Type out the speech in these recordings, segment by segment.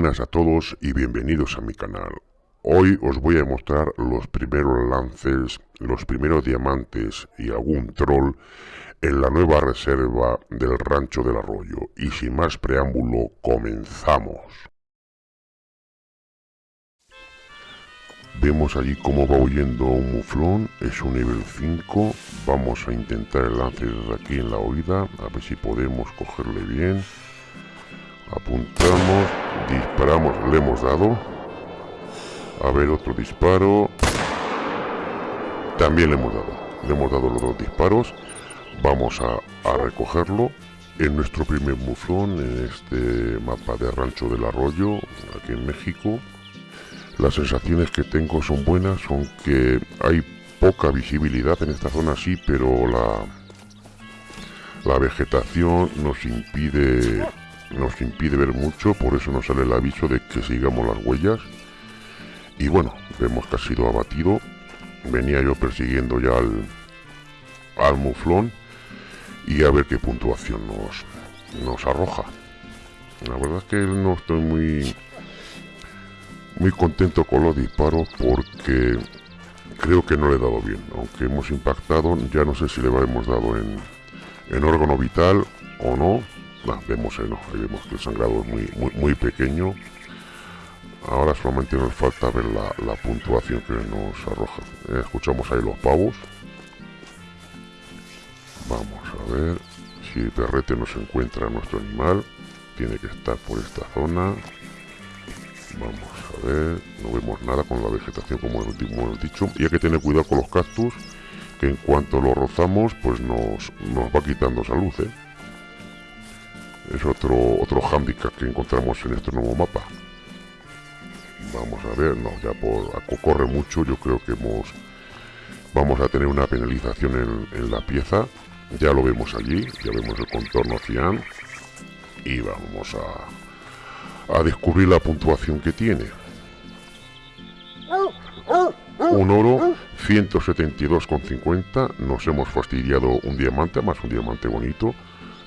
Buenas a todos y bienvenidos a mi canal. Hoy os voy a mostrar los primeros lances, los primeros diamantes y algún troll en la nueva reserva del Rancho del Arroyo. Y sin más preámbulo, comenzamos. Vemos allí cómo va huyendo un muflón, es un nivel 5. Vamos a intentar el lance desde aquí en la oída, a ver si podemos cogerle bien. Apuntamos, disparamos, le hemos dado. A ver, otro disparo. También le hemos dado. Le hemos dado los dos disparos. Vamos a, recogerlo en nuestro primer muflón, en este mapa de Rancho del Arroyo, aquí en México. Las sensaciones que tengo son buenas, aunque hay poca visibilidad en esta zona sí, pero la, la vegetación nos impide nos impide ver mucho, por eso nos sale el aviso de que sigamos las huellas. Y bueno, vemos que ha sido abatido. Venía yo persiguiendo ya al, al muflón y a ver qué puntuación nos, nos arroja. La verdad es que no estoy muy muy contento con los disparos porque creo que no le he dado bien. Aunque hemos impactado, ya no sé si le hemos dado en, en órgano vital o no. Vemos, eh, no, ahí vemos que el sangrado es muy, muy, muy pequeño. Ahora solamente nos falta ver la, la puntuación que nos arroja. Eh, escuchamos ahí los pavos. Vamos a ver si el perrete nos encuentra nuestro animal. Tiene que estar por esta zona. Vamos a ver, no vemos nada con la vegetación como hemos dicho. Y hay que tener cuidado con los cactus, que en cuanto los rozamos, pues nos, nos va quitando salud, ¿eh? Es otro, otro hándicap que encontramos en este nuevo mapa. Vamos a ver, no, ya por corre mucho, yo creo que hemos vamos a tener una penalización en, la pieza. Ya lo vemos allí, ya vemos el contorno cian. Y vamos a, a descubrir la puntuación que tiene. Un oro 172,50. Nos hemos fastidiado un diamante, más un diamante bonito.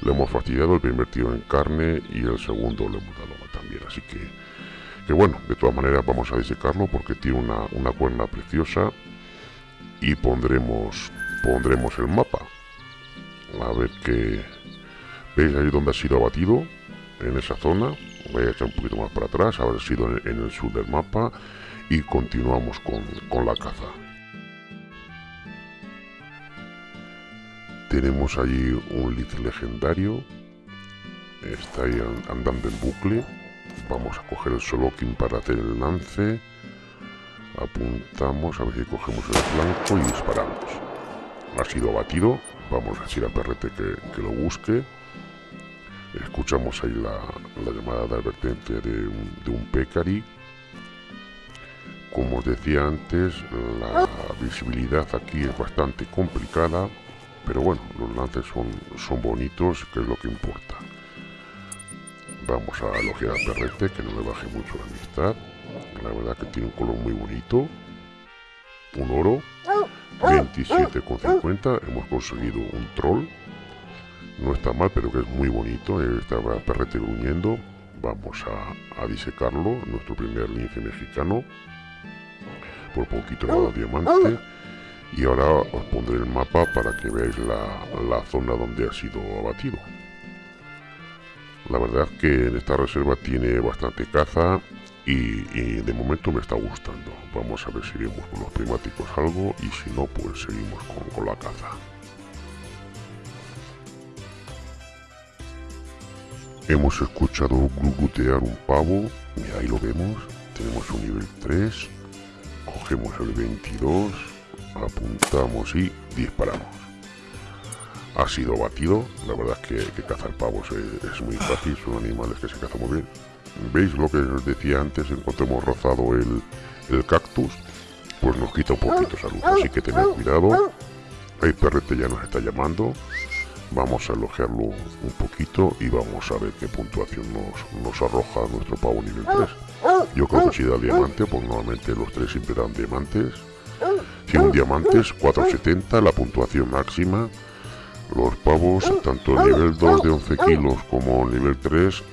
Le hemos fastidiado el primer tiro en carne y el segundo le hemos dado también. Así que, que bueno, de todas maneras vamos a disecarlo porque tiene una, una cuerna preciosa. Y pondremos, pondremos el mapa. A ver qué... ¿Veis ahí donde ha sido abatido? En esa zona voy a echar un poquito más para atrás, haber sido en, el sur del mapa y continuamos con, la caza. Tenemos allí un lead legendario, está ahí andando en bucle, vamos a coger el Solokin para hacer el lance, apuntamos a ver si cogemos el flanco y disparamos. Ha sido abatido, vamos a decir a Perrete que, que lo busque. Escuchamos ahí la, llamada de advertencia de de un pecari. Como os decía antes, la visibilidad aquí es bastante complicada, pero bueno, los lances son, son bonitos, que es lo que importa. Vamos a elogiar a Perrete, que no le baje mucho la amistad. La verdad que tiene un color muy bonito. Un oro. 27,50. Hemos conseguido un troll no está mal, pero que es muy bonito. Estaba perrete gruñendo. Vamos a, disecarlo, nuestro primer lince mexicano. Por poquito nada diamante. Y ahora os pondré el mapa para que veáis la, zona donde ha sido abatido. La verdad es que en esta reserva tiene bastante caza y, de momento me está gustando. Vamos a ver si vemos con los primáticos algo y si no, pues seguimos con la caza. Hemos escuchado glugutear un pavo, y ahí lo vemos, tenemos un nivel 3, cogemos el 22, apuntamos y disparamos. Ha sido batido, la verdad es que, cazar pavos es, muy fácil, son animales que se cazan muy bien. ¿Veis lo que os decía antes en cuanto hemos rozado el, el cactus? Pues nos quita un poquito salud, así que tened cuidado. Hay perrete ya nos está llamando, Vamos a elogiarlo un poquito y vamos a ver qué puntuación nos, arroja nuestro pavo nivel 3. Yo creo que si da diamante, pues normalmente los tres siempre dan diamantes. Un diamantes, 470, la puntuación máxima. Los pavos, tanto el nivel 2 de 11 kilos como el nivel 3,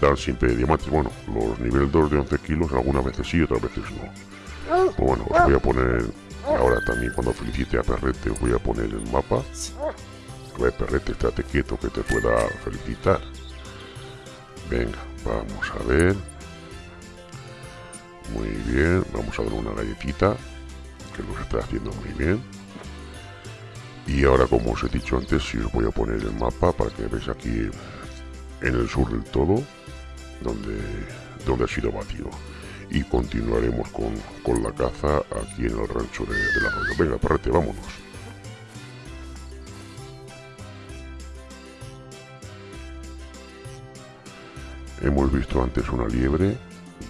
dan siempre diamantes. Bueno, los nivel 2 de 11 kilos algunas veces sí, otras veces no. Pues bueno, os voy a poner ahora también cuando felicite a Perrete os voy a poner el mapa. A ver, Perrete, estate quieto que te pueda felicitar. Venga, vamos a ver. Muy bien, vamos a dar una galletita que nos está haciendo muy bien. Y ahora, como os he dicho antes, si os voy a poner el mapa para que veáis aquí en el sur del todo, donde, donde ha sido batido. Y continuaremos con, la caza aquí en el rancho de, la arroyo. Venga, parrete, vámonos. Hemos visto antes una liebre.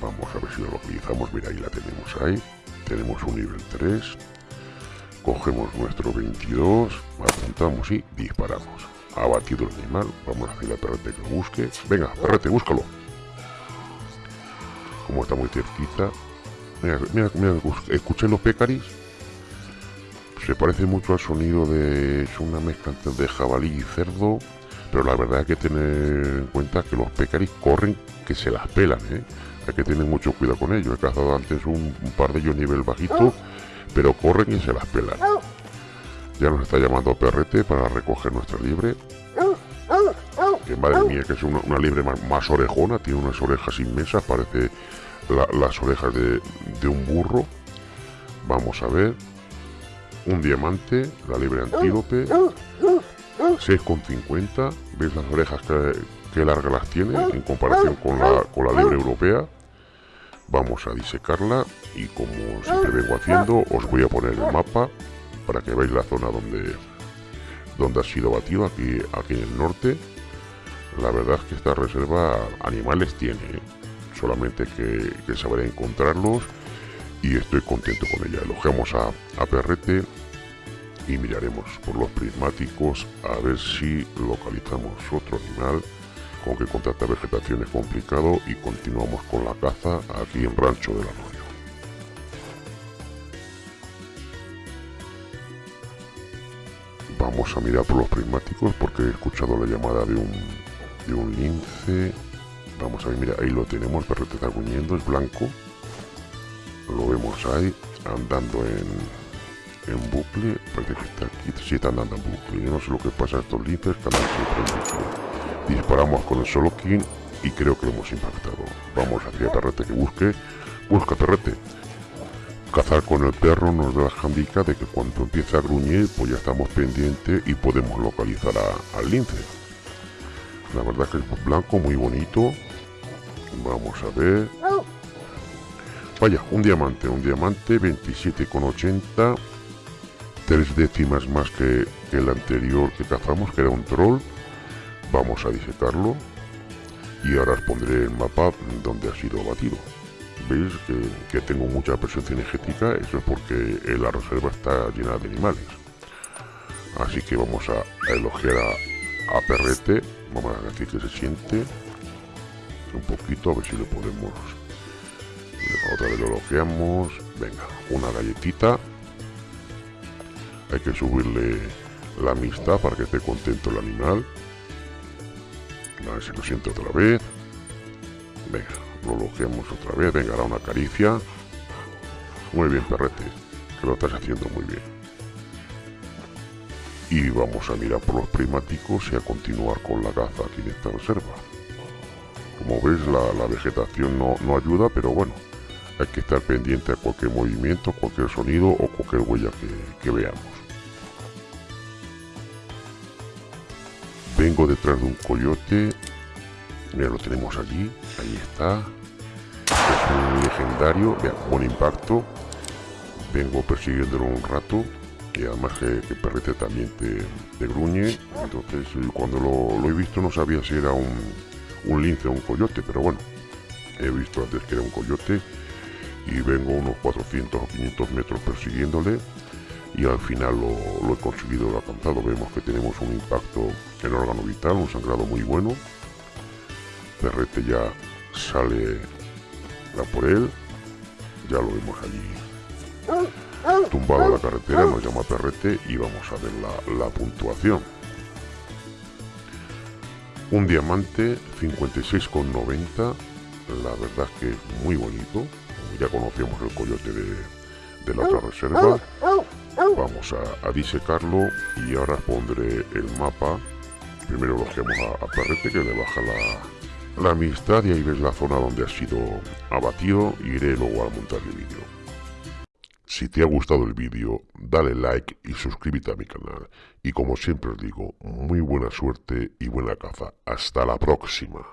Vamos a ver si lo localizamos. Mira, ahí la tenemos ahí. Tenemos un nivel 3. Cogemos nuestro 22, apuntamos y disparamos. Ha batido el animal. Vamos a decirle a Perrete que lo busque. Venga, Perrete, búscalo. Como está muy cerquita. Mira, mira, mira, escuché los pecaris. Se parece mucho al sonido de... Es una mezcla de jabalí y cerdo. Pero la verdad hay que tener en cuenta que los pecaris corren que se las pelan, ¿eh? Hay que tener mucho cuidado con ellos. He cazado antes un, par de ellos nivel bajito, pero corren y se las pelan. Ya nos está llamando Perrete para recoger nuestra libre. Que madre mía, que es una, libre más, orejona, tiene unas orejas inmensas, parece las orejas de, un burro. Vamos a ver. Un diamante, la libre antílope. 6,50. ¿Veis las orejas que, que largas las tiene en comparación con la, con la libre europea? Vamos a disecarla y como siempre vengo haciendo, os voy a poner el mapa para que veáis la zona donde, donde ha sido batido, aquí, aquí en el norte. La verdad es que esta reserva animales tiene, ¿eh? solamente que, que saber encontrarlos y estoy contento con ella. Elogiamos a, a Perrete y miraremos por los prismáticos a ver si localizamos otro animal con que con tanta vegetación es complicado y continuamos con la caza aquí en Rancho del Arroyo. Vamos a mirar por los prismáticos porque he escuchado la llamada de un, de un lince. Vamos a ver, mira, ahí lo tenemos, perrete está gruñendo, es blanco. Lo vemos ahí, andando en, en bucle, parece que está aquí, sí está andando en bucle, yo no sé lo que pasa a estos linces, andan siempre en bucle. Disparamos con el solo king y creo que lo hemos impactado. Vamos hacia Perrete que busque, busca Perrete. Cazar con el perro nos da la handica de que cuando empieza a gruñir, pues ya estamos pendientes y podemos localizar al lince. La verdad que es blanco, muy bonito. Vamos a ver. Vaya, un diamante, un diamante, 27,80 tres décimas más que, el anterior que cazamos, que era un troll. Vamos a disecarlo. Y ahora os pondré el mapa donde ha sido batido. Veis que, tengo mucha presencia energética, eso es porque la reserva está llena de animales. Así que vamos a, elogiar a, Perrete. Vamos a decir que se siente un poquito, a ver si le podemos... Otra vez lo elogiamos. Venga, una galletita hay que subirle la amistad para que esté contento el animal. A ver si lo siente otra vez. Venga, lo logeamos otra vez. Venga, ahora una caricia. Muy bien, perrete. Que lo estás haciendo muy bien. Y vamos a mirar por los primáticos y a continuar con la caza aquí en esta reserva. Como veis, la, vegetación no, ayuda, pero bueno, hay que estar pendiente a cualquier movimiento, cualquier sonido o cualquier huella que veamos. Vengo detrás de un coyote. Mira, lo tenemos allí. Ahí está. Es un legendario. Buen impacto. Vengo persiguiéndolo un rato. Y además que, que también te, gruñe. Entonces, cuando lo, he visto no sabía si era un, un lince o un coyote. Pero bueno, he visto antes que era un coyote. Y vengo unos 400 o 500 metros persiguiéndole y al final lo, he conseguido, lo alcanzado. Vemos que tenemos un impacto en el órgano vital, un sangrado muy bueno. Perrete ya sale la por él, ya lo vemos allí tumbado la carretera, nos llama Perrete y vamos a ver la, puntuación. Un diamante 56,90. La verdad es que es muy bonito. Ya conocíamos el coyote de, la otra reserva. Vamos a, disecarlo y ahora pondré el mapa. Primero lo a, a Perrete que le baja la, la amistad y ahí ves la zona donde ha sido abatido iré luego a montar el vídeo. Si te ha gustado el vídeo, dale like y suscríbete a mi canal. Y como siempre os digo, muy buena suerte y buena caza. Hasta la próxima.